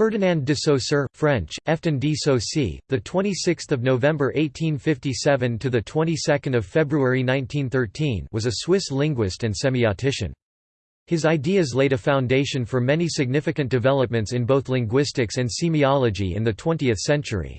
Ferdinand de Saussure, French, Efton de Saussure, the 26th of November 1857 to the 22nd of February 1913, was a Swiss linguist and semiotician. His ideas laid a foundation for many significant developments in both linguistics and semiology in the 20th century.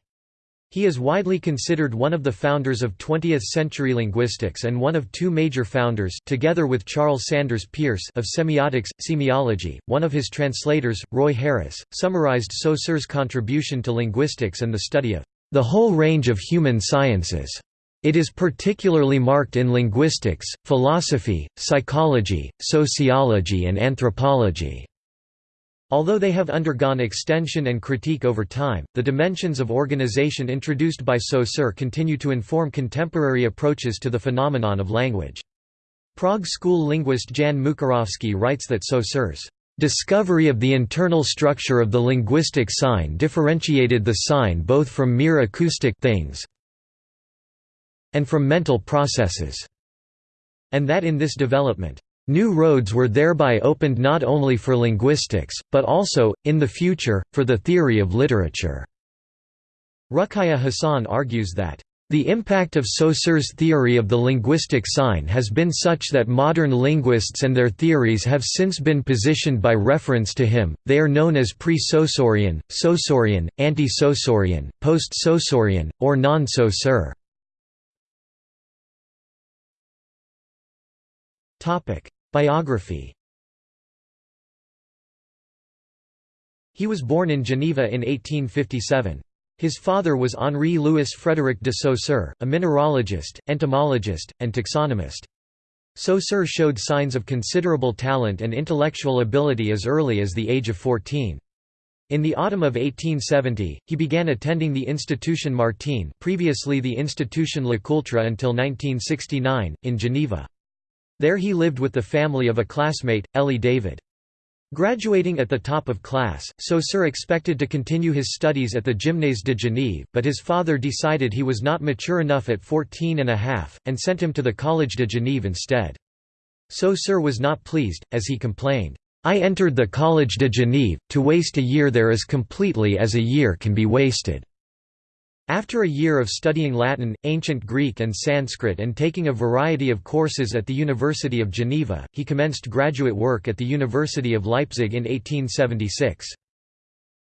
He is widely considered one of the founders of 20th-century linguistics and one of two major founders together with Charles Sanders Peirce of semiotics, semiology. One of his translators, Roy Harris, summarized Saussure's contribution to linguistics and the study of the whole range of human sciences. It is particularly marked in linguistics, philosophy, psychology, sociology and anthropology. Although they have undergone extension and critique over time, the dimensions of organization introduced by Saussure continue to inform contemporary approaches to the phenomenon of language. Prague school linguist Jan Mukařovský writes that Saussure's discovery of the internal structure of the linguistic sign differentiated the sign both from mere acoustic things and from mental processes, and that in this development New roads were thereby opened not only for linguistics, but also, in the future, for the theory of literature. Ruqaiya Hasan argues that the impact of Saussure's theory of the linguistic sign has been such that modern linguists and their theories have since been positioned by reference to him, they are known as pre-Saussurian, Saussurian, anti-Saussurian, post-Saussurian, or non-Saussure. Biography He was born in Geneva in 1857. His father was Henri Louis Frédéric de Saussure, a mineralogist, entomologist, and taxonomist. Saussure showed signs of considerable talent and intellectual ability as early as the age of 14. In the autumn of 1870, he began attending the Institution Martin previously the Institution Lecoultre until 1969, in Geneva. There he lived with the family of a classmate, Elie David. Graduating at the top of class, Saussure expected to continue his studies at the Gymnase de Genève, but his father decided he was not mature enough at 14 and a half, and sent him to the Collège de Genève instead. Saussure was not pleased, as he complained, "'I entered the Collège de Genève, to waste a year there as completely as a year can be wasted.' After a year of studying Latin, Ancient Greek and Sanskrit and taking a variety of courses at the University of Geneva, he commenced graduate work at the University of Leipzig in 1876.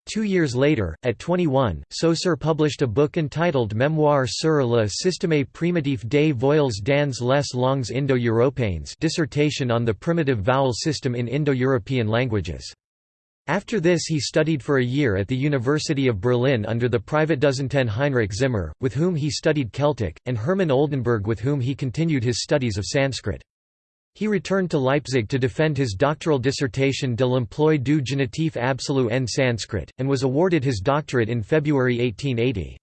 Two years later, at 21, Saussure published a book entitled Mémoire sur le système primitif des voyelles dans les langues indo-européennes dissertation on the primitive vowel system in Indo-European languages. After this he studied for a year at the University of Berlin under the Privatdozenten Heinrich Zimmer, with whom he studied Celtic, and Hermann Oldenberg with whom he continued his studies of Sanskrit. He returned to Leipzig to defend his doctoral dissertation De l'emploi du génitif absolu en Sanskrit, and was awarded his doctorate in February 1880.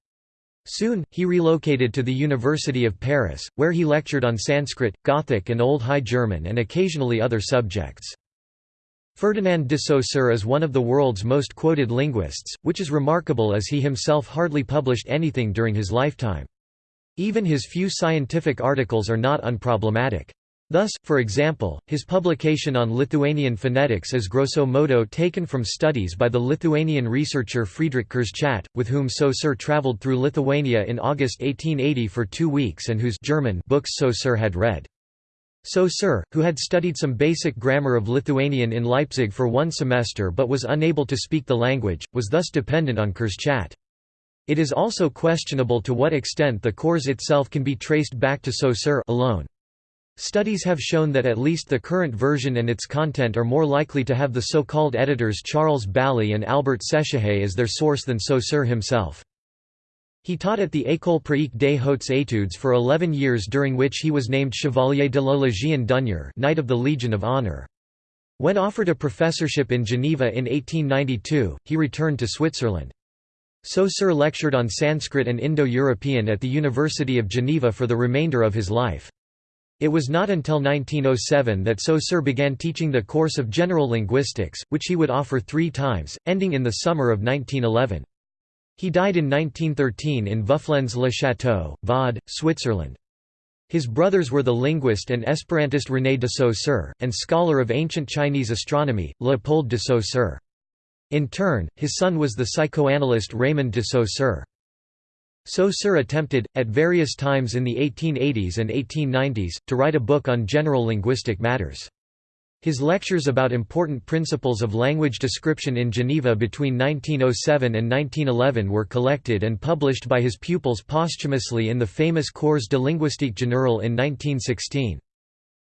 Soon, he relocated to the University of Paris, where he lectured on Sanskrit, Gothic and Old High German and occasionally other subjects. Ferdinand de Saussure is one of the world's most quoted linguists, which is remarkable as he himself hardly published anything during his lifetime. Even his few scientific articles are not unproblematic. Thus, for example, his publication on Lithuanian phonetics is grosso modo taken from studies by the Lithuanian researcher Friedrich Kurschat, with whom Saussure travelled through Lithuania in August 1880 for two weeks and whose German books Saussure had read. Saussure, who had studied some basic grammar of Lithuanian in Leipzig for one semester but was unable to speak the language, was thus dependent on Kurschat. It is also questionable to what extent the course itself can be traced back to Saussure alone. Studies have shown that at least the current version and its content are more likely to have the so-called editors Charles Bally and Albert Sechehaye as their source than Saussure himself. He taught at the École pratique des hautes études for 11 years during which he was named Chevalier de la Légion d'honneur Knight of the Legion of Honor. When offered a professorship in Geneva in 1892, he returned to Switzerland. Saussure lectured on Sanskrit and Indo-European at the University of Geneva for the remainder of his life. It was not until 1907 that Saussure began teaching the course of general linguistics, which he would offer three times, ending in the summer of 1911. He died in 1913 in Vufflens-le-Château, Vaud, Switzerland. His brothers were the linguist and Esperantist René de Saussure, and scholar of ancient Chinese astronomy, Léopold de Saussure. In turn, his son was the psychoanalyst Raymond de Saussure. Saussure attempted, at various times in the 1880s and 1890s, to write a book on general linguistic matters. His lectures about important principles of language description in Geneva between 1907 and 1911 were collected and published by his pupils posthumously in the famous Cours de linguistique générale in 1916.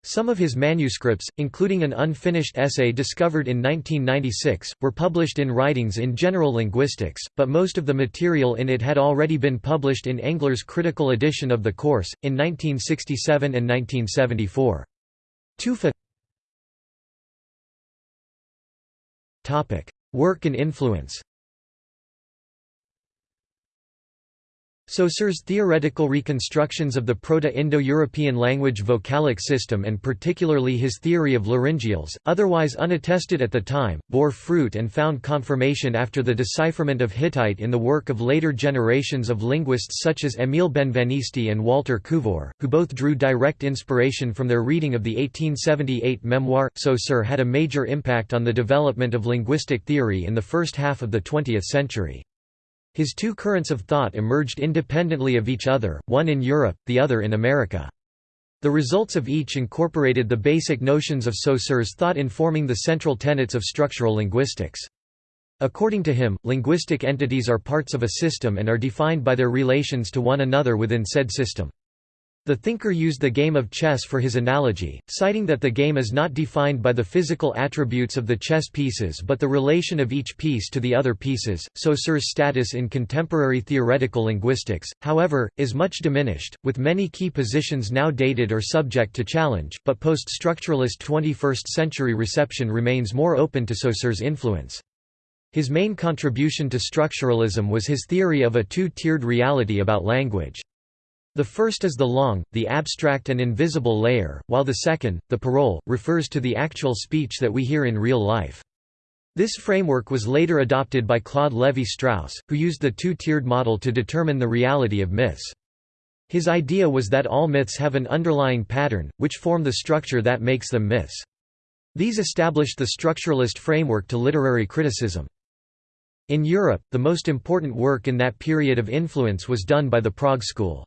Some of his manuscripts, including an unfinished essay discovered in 1996, were published in Writings in General Linguistics, but most of the material in it had already been published in Engler's critical edition of the course, in 1967 and 1974. Tufa Work and influence Saussure's theoretical reconstructions of the Proto-Indo-European language vocalic system and particularly his theory of laryngeals, otherwise unattested at the time, bore fruit and found confirmation after the decipherment of Hittite in the work of later generations of linguists such as Émile Benveniste and Walter Couvreur, who both drew direct inspiration from their reading of the 1878 memoir. Saussure had a major impact on the development of linguistic theory in the first half of the 20th century. His two currents of thought emerged independently of each other, one in Europe, the other in America. The results of each incorporated the basic notions of Saussure's thought informing the central tenets of structural linguistics. According to him, linguistic entities are parts of a system and are defined by their relations to one another within said system. The thinker used the game of chess for his analogy, citing that the game is not defined by the physical attributes of the chess pieces but the relation of each piece to the other pieces. Saussure's status in contemporary theoretical linguistics, however, is much diminished, with many key positions now dated or subject to challenge, but post-structuralist 21st century reception remains more open to Saussure's influence. His main contribution to structuralism was his theory of a two-tiered reality about language. The first is the langue, the abstract and invisible layer, while the second, the parole, refers to the actual speech that we hear in real life. This framework was later adopted by Claude Lévi-Strauss, who used the two-tiered model to determine the reality of myths. His idea was that all myths have an underlying pattern, which form the structure that makes them myths. These established the structuralist framework to literary criticism. In Europe, the most important work in that period of influence was done by the Prague School.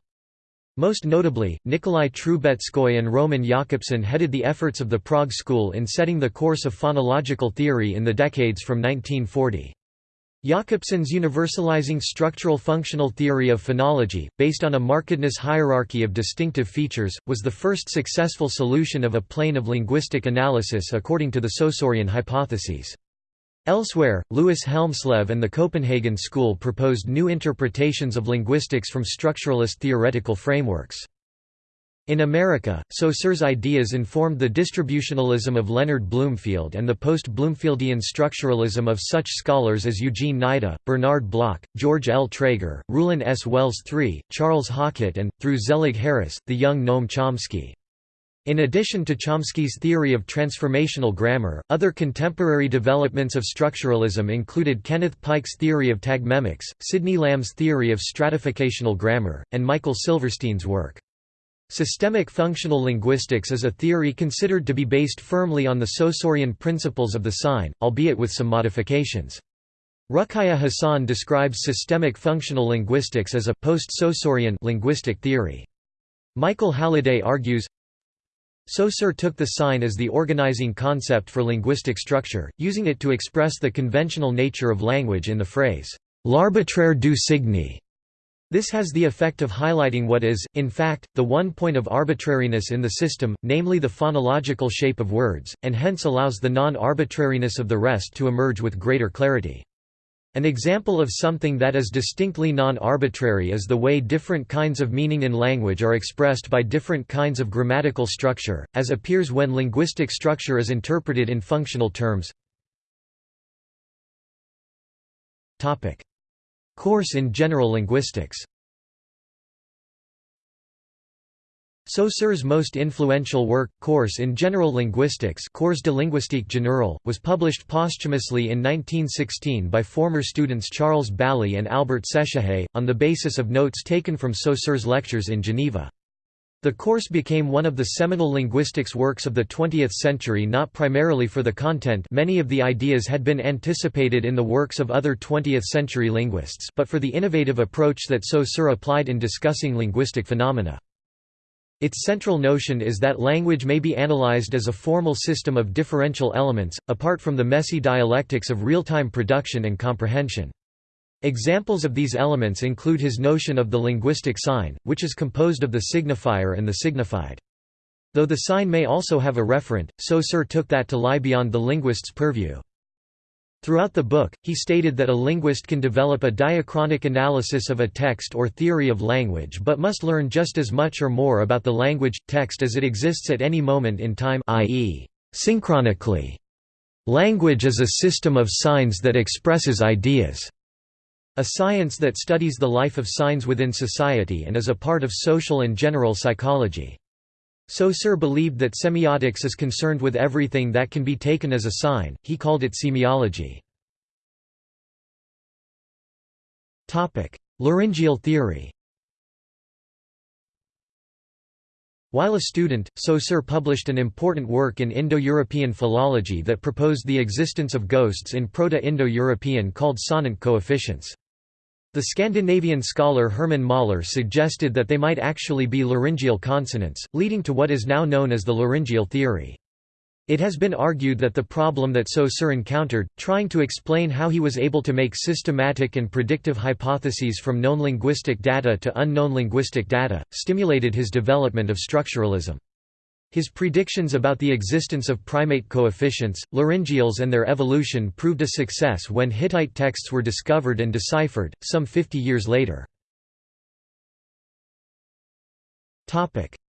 Most notably, Nikolai Trubetskoy and Roman Jakobson headed the efforts of the Prague School in setting the course of phonological theory in the decades from 1940. Jakobson's universalizing structural functional theory of phonology, based on a markedness hierarchy of distinctive features, was the first successful solution of a plane of linguistic analysis according to the Saussurean hypotheses. Elsewhere, Louis Hjelmslev and the Copenhagen School proposed new interpretations of linguistics from structuralist theoretical frameworks. In America, Saussure's ideas informed the distributionalism of Leonard Bloomfield and the post-Bloomfieldian structuralism of such scholars as Eugene Nida, Bernard Bloch, George L. Trager, Rulon S. Wells III, Charles Hockett and, through Zelig Harris, the young Noam Chomsky. In addition to Chomsky's theory of transformational grammar, other contemporary developments of structuralism included Kenneth Pike's theory of tagmemics, Sidney Lamb's theory of stratificational grammar, and Michael Silverstein's work. Systemic functional linguistics is a theory considered to be based firmly on the Saussurean principles of the sign, albeit with some modifications. Ruqaiya Hasan describes systemic functional linguistics as a post-Saussurian linguistic theory. Michael Halliday argues, Saussure took the sign as the organizing concept for linguistic structure, using it to express the conventional nature of language in the phrase, l'arbitraire du signe. This has the effect of highlighting what is, in fact, the one point of arbitrariness in the system, namely the phonological shape of words, and hence allows the non-arbitrariness of the rest to emerge with greater clarity. An example of something that is distinctly non-arbitrary is the way different kinds of meaning in language are expressed by different kinds of grammatical structure, as appears when linguistic structure is interpreted in functional terms. Course in general linguistics Saussure's most influential work, Course in General Linguistics Cours de linguistique générale, was published posthumously in 1916 by former students Charles Bally and Albert Sechehaye, on the basis of notes taken from Saussure's lectures in Geneva. The course became one of the seminal linguistics works of the 20th century not primarily for the content many of the ideas had been anticipated in the works of other 20th-century linguists but for the innovative approach that Saussure applied in discussing linguistic phenomena. Its central notion is that language may be analyzed as a formal system of differential elements, apart from the messy dialectics of real-time production and comprehension. Examples of these elements include his notion of the linguistic sign, which is composed of the signifier and the signified. Though the sign may also have a referent, Saussure took that to lie beyond the linguist's purview. Throughout the book, he stated that a linguist can develop a diachronic analysis of a text or theory of language but must learn just as much or more about the language, text as it exists at any moment in time i.e., synchronically. Language is a system of signs that expresses ideas. A science that studies the life of signs within society and is a part of social and general psychology. Saussure believed that semiotics is concerned with everything that can be taken as a sign, he called it semiology. Laryngeal theory While a student, Saussure published an important work in Indo-European philology that proposed the existence of ghosts in Proto-Indo-European called sonant coefficients. The Scandinavian scholar Hermann Möller suggested that they might actually be laryngeal consonants, leading to what is now known as the laryngeal theory. It has been argued that the problem that Saussure encountered, trying to explain how he was able to make systematic and predictive hypotheses from known linguistic data to unknown linguistic data, stimulated his development of structuralism. His predictions about the existence of primate coefficients, laryngeals and their evolution proved a success when Hittite texts were discovered and deciphered, some 50 years later.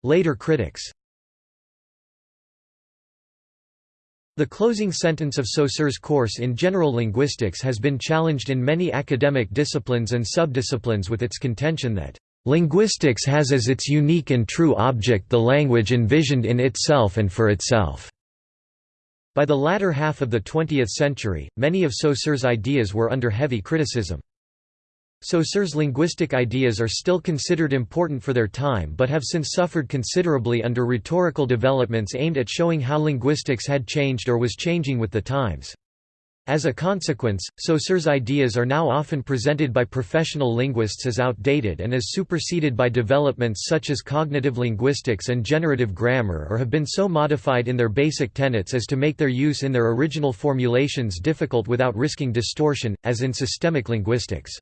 Later critics The closing sentence of Saussure's course in general linguistics has been challenged in many academic disciplines and subdisciplines with its contention that Linguistics has as its unique and true object the language envisioned in itself and for itself. By the latter half of the 20th century, many of Saussure's ideas were under heavy criticism. Saussure's linguistic ideas are still considered important for their time but have since suffered considerably under rhetorical developments aimed at showing how linguistics had changed or was changing with the times. As a consequence, Saussure's ideas are now often presented by professional linguists as outdated and as superseded by developments such as cognitive linguistics and generative grammar or have been so modified in their basic tenets as to make their use in their original formulations difficult without risking distortion, as in systemic linguistics.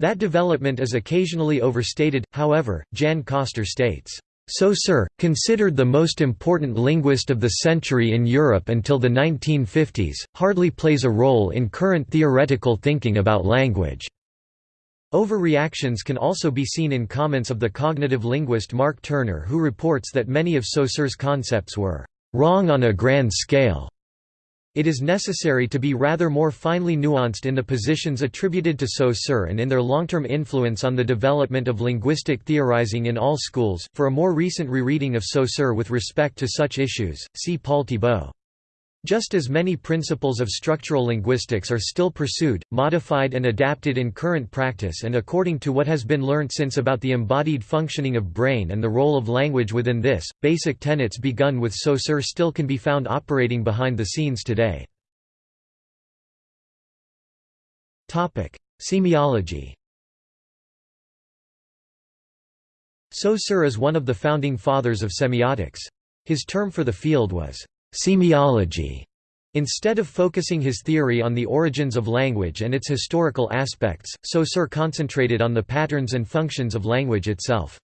That development is occasionally overstated, however, Jan Koster states, Saussure, considered the most important linguist of the century in Europe until the 1950s, hardly plays a role in current theoretical thinking about language. Overreactions can also be seen in comments of the cognitive linguist Mark Turner who reports that many of Saussure's concepts were «wrong on a grand scale» It is necessary to be rather more finely nuanced in the positions attributed to Saussure and in their long-term influence on the development of linguistic theorizing in all schools. For a more recent rereading of Saussure with respect to such issues, see Paul Thibault. Just as many principles of structural linguistics are still pursued, modified and adapted in current practice and according to what has been learnt since about the embodied functioning of brain and the role of language within this, basic tenets begun with Saussure still can be found operating behind the scenes today. Semiology Saussure is one of the founding fathers of semiotics. His term for the field was semiology. Instead of focusing his theory on the origins of language and its historical aspects, Saussure concentrated on the patterns and functions of language itself.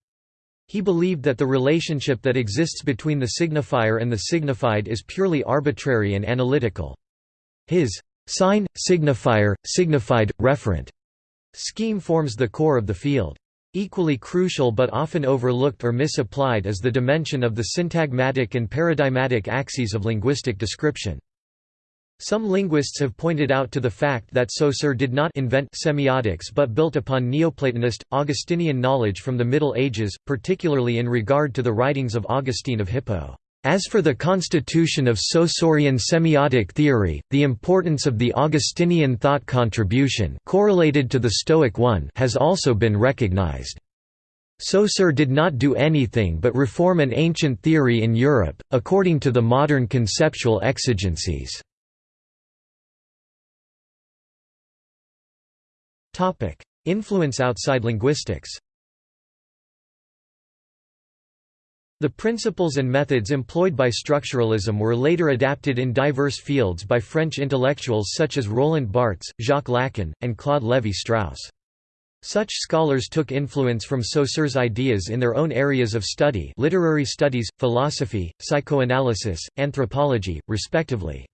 He believed that the relationship that exists between the signifier and the signified is purely arbitrary and analytical. His sign, signifier, signified, referent scheme forms the core of the field. Equally crucial but often overlooked or misapplied is the dimension of the syntagmatic and paradigmatic axes of linguistic description. Some linguists have pointed out to the fact that Saussure did not invent semiotics but built upon Neoplatonist, Augustinian knowledge from the Middle Ages, particularly in regard to the writings of Augustine of Hippo. As for the constitution of Saussurean semiotic theory, the importance of the Augustinian thought contribution correlated to the Stoic one has also been recognized. Saussure did not do anything but reform an ancient theory in Europe, according to the modern conceptual exigencies. Influence outside linguistics The principles and methods employed by structuralism were later adapted in diverse fields by French intellectuals such as Roland Barthes, Jacques Lacan, and Claude Lévi-Strauss. Such scholars took influence from Saussure's ideas in their own areas of study literary studies, philosophy, psychoanalysis, anthropology, respectively.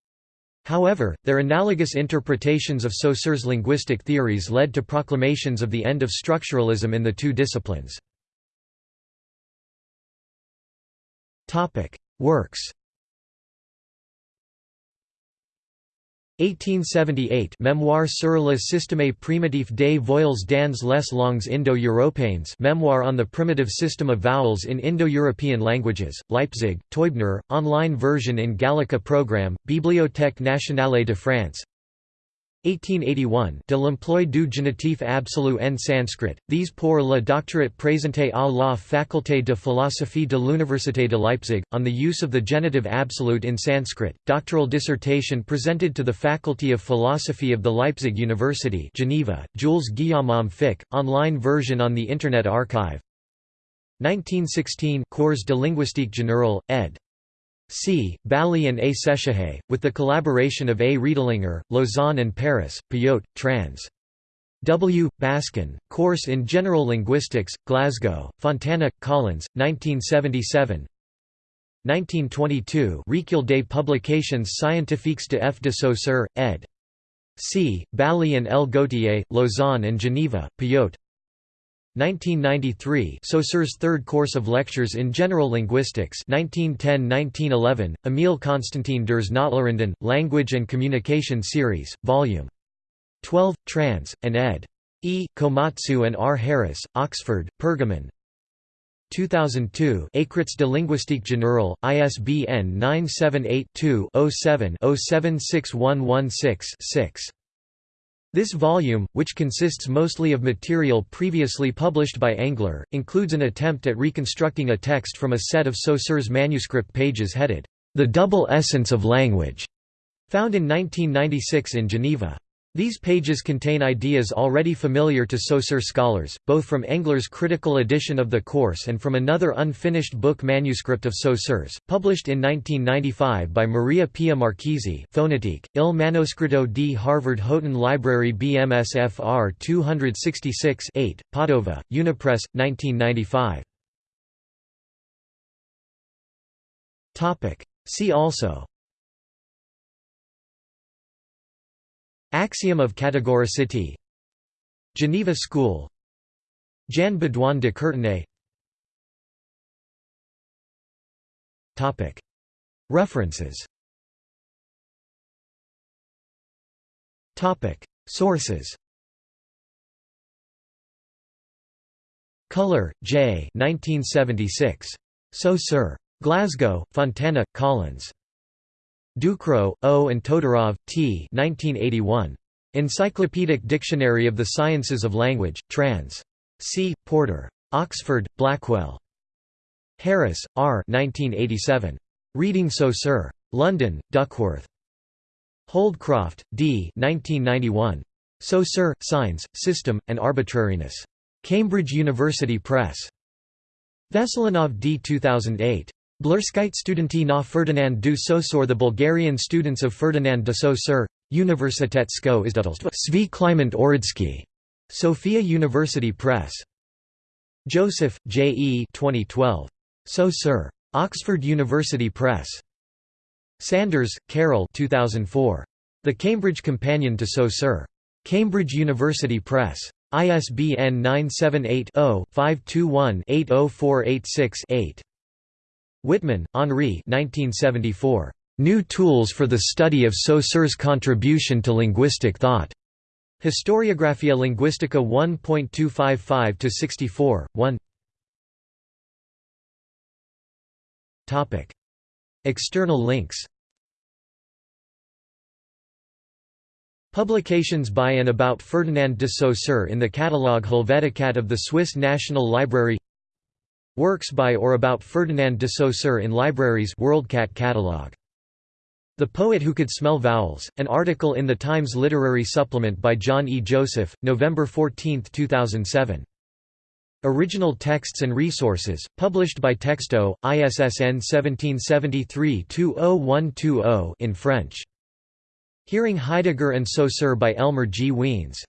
However, their analogous interpretations of Saussure's linguistic theories led to proclamations of the end of structuralism in the two disciplines. Topic: Works. 1878 Memoire sur le système primitif des voyelles dans les langues Indo-Européennes. Memoir on the primitive system of vowels in Indo-European languages, Leipzig, Teubner, online version in Gallica program, Bibliothèque nationale de France 1881 De l'emploi du génitif absolu en sanskrit, these pour le doctorat présenté à la faculté de philosophie de l'Université de Leipzig, on the use of the genitive absolute in Sanskrit, doctoral dissertation presented to the Faculty of Philosophy of the Leipzig University Geneva, Jules Guillaume Fick, online version on the Internet Archive. 1916 Cours de linguistique générale, ed. C. Bally and A. Sechehaye, with the collaboration of A. Riedlinger, Lausanne and Paris, Payot, trans. W. Baskin, Course in General Linguistics, Glasgow, Fontana, Collins, 1977 1922 Recueil des publications scientifiques de F. de Saussure, ed. C. Bally and L. Gautier, Lausanne and Geneva, Payot 1993 Saussure's third course of lectures in general linguistics 1910–1911, Emile Constantin Ders Notlerinden, Language and Communication Series, Vol. 12, trans, and ed. E. Komatsu and R. Harris, Oxford, Pergamon 2002 Écrits de linguistique générale, ISBN 978 2 07 076116 6. This volume, which consists mostly of material previously published by Engler, includes an attempt at reconstructing a text from a set of Saussure's manuscript pages headed, The Double Essence of Language, found in 1996 in Geneva. These pages contain ideas already familiar to Saussure scholars, both from Engler's critical edition of the course and from another unfinished book manuscript of Saussure's, published in 1995 by Maria Pia Marchese Phonetique, Il Manoscritto di Harvard Houghton Library BMSFR 266 8, Padova, Unipress, 1995. See also Axiom of categoricity Geneva School Jan Baudouin de Courtenay References Sources Culler, J. 1976. Saussure. Glasgow, Fontana, Collins. Ducrot, O. and Todorov, T. 1981. Encyclopedic Dictionary of the Sciences of Language, trans. C. Porter. Oxford, Blackwell. Harris, R. 1987. Reading Saussure. London, Duckworth. Holdcroft, D. 1991. Saussure, Signs, System, and Arbitrariness. Cambridge University Press. Veselinov D. 2008. Blurskite studenti na Ferdinand du Saussure The Bulgarian students of Ferdinand de Saussure, Universitet Sko Izdatelstvo Svi Kliment. Sofia University Press. Joseph, J. E. 2012. Saussure. Oxford University Press. Sanders, Carol 2004. The Cambridge Companion to Saussure. Cambridge University Press. ISBN 978 0 521 80486 8. Whitman, Henri 1974. New Tools for the Study of Saussure's Contribution to Linguistic Thought. Historiographia Linguistica 1.255-64, 1 External links Publications by and about Ferdinand de Saussure in the catalogue Helveticat of the Swiss National Library Works by or about Ferdinand de Saussure in libraries WorldCat catalog. The Poet Who Could Smell Vowels, an article in the Times Literary Supplement by John E. Joseph, November 14, 2007. Original texts and resources, published by Texto, ISSN 1773-20120 in French. Hearing Heidegger and Saussure by Elmer G. Wiens.